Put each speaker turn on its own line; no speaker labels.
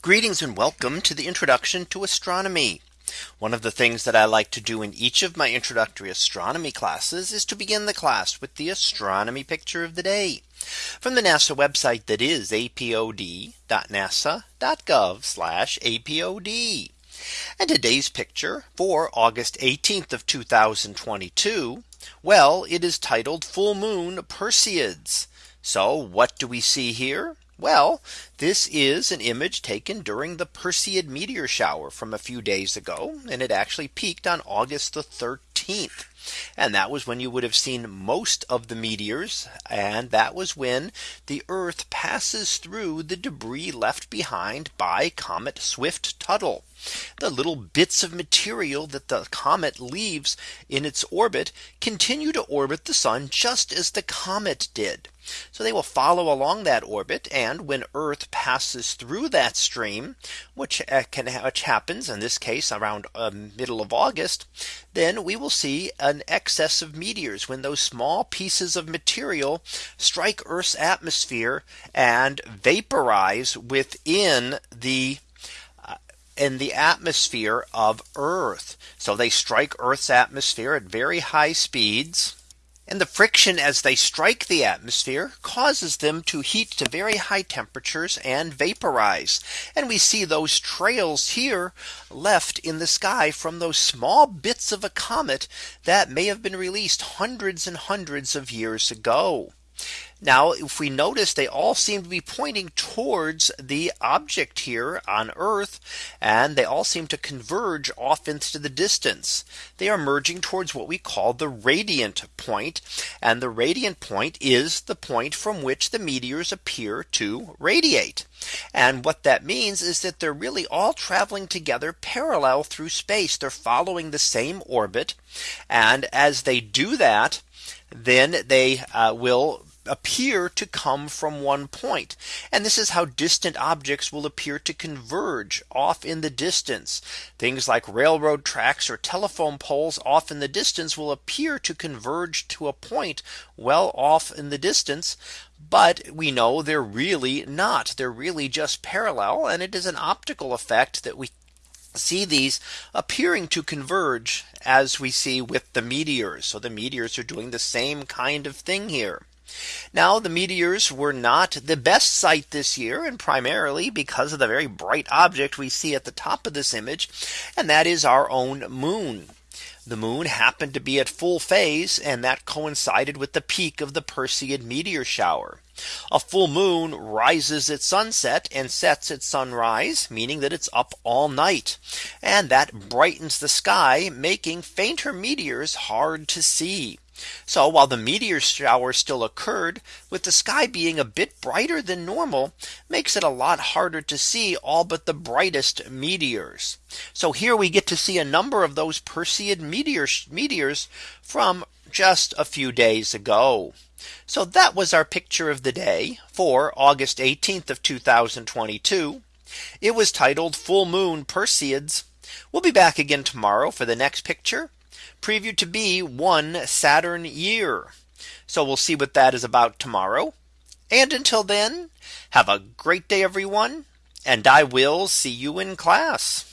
Greetings and welcome to the introduction to astronomy. One of the things that I like to do in each of my introductory astronomy classes is to begin the class with the astronomy picture of the day from the NASA website that is apod.nasa.gov apod. And today's picture for August 18th of 2022. Well, it is titled full moon Perseids. So what do we see here? Well, this is an image taken during the Perseid meteor shower from a few days ago. And it actually peaked on August the 13th. And that was when you would have seen most of the meteors. And that was when the Earth passes through the debris left behind by Comet Swift Tuttle. The little bits of material that the comet leaves in its orbit continue to orbit the sun just as the comet did. So they will follow along that orbit. And when Earth passes through that stream, which uh, can which happens in this case around uh, middle of August, then we will see an excess of meteors when those small pieces of material strike Earth's atmosphere and vaporize within the uh, in the atmosphere of Earth. So they strike Earth's atmosphere at very high speeds and the friction as they strike the atmosphere causes them to heat to very high temperatures and vaporize. And we see those trails here left in the sky from those small bits of a comet that may have been released hundreds and hundreds of years ago. Now, if we notice, they all seem to be pointing towards the object here on Earth, and they all seem to converge off into the distance. They are merging towards what we call the radiant And the radiant point is the point from which the meteors appear to radiate. And what that means is that they're really all traveling together parallel through space. They're following the same orbit. And as they do that, then they uh, will appear to come from one point. And this is how distant objects will appear to converge off in the distance. Things like railroad tracks or telephone poles off in the distance will appear to converge to a point well off in the distance. But we know they're really not. They're really just parallel. And it is an optical effect that we see these appearing to converge as we see with the meteors. So the meteors are doing the same kind of thing here. Now the meteors were not the best sight this year and primarily because of the very bright object we see at the top of this image. And that is our own moon. The moon happened to be at full phase and that coincided with the peak of the Perseid meteor shower. A full moon rises at sunset and sets at sunrise, meaning that it's up all night. And that brightens the sky, making fainter meteors hard to see. So while the meteor shower still occurred with the sky being a bit brighter than normal makes it a lot harder to see all but the brightest meteors. So here we get to see a number of those Perseid meteors meteors from just a few days ago. So that was our picture of the day for August 18th of 2022. It was titled full moon Perseids. We'll be back again tomorrow for the next picture previewed to be one Saturn year. So we'll see what that is about tomorrow. And until then, have a great day, everyone. And I will see you in class.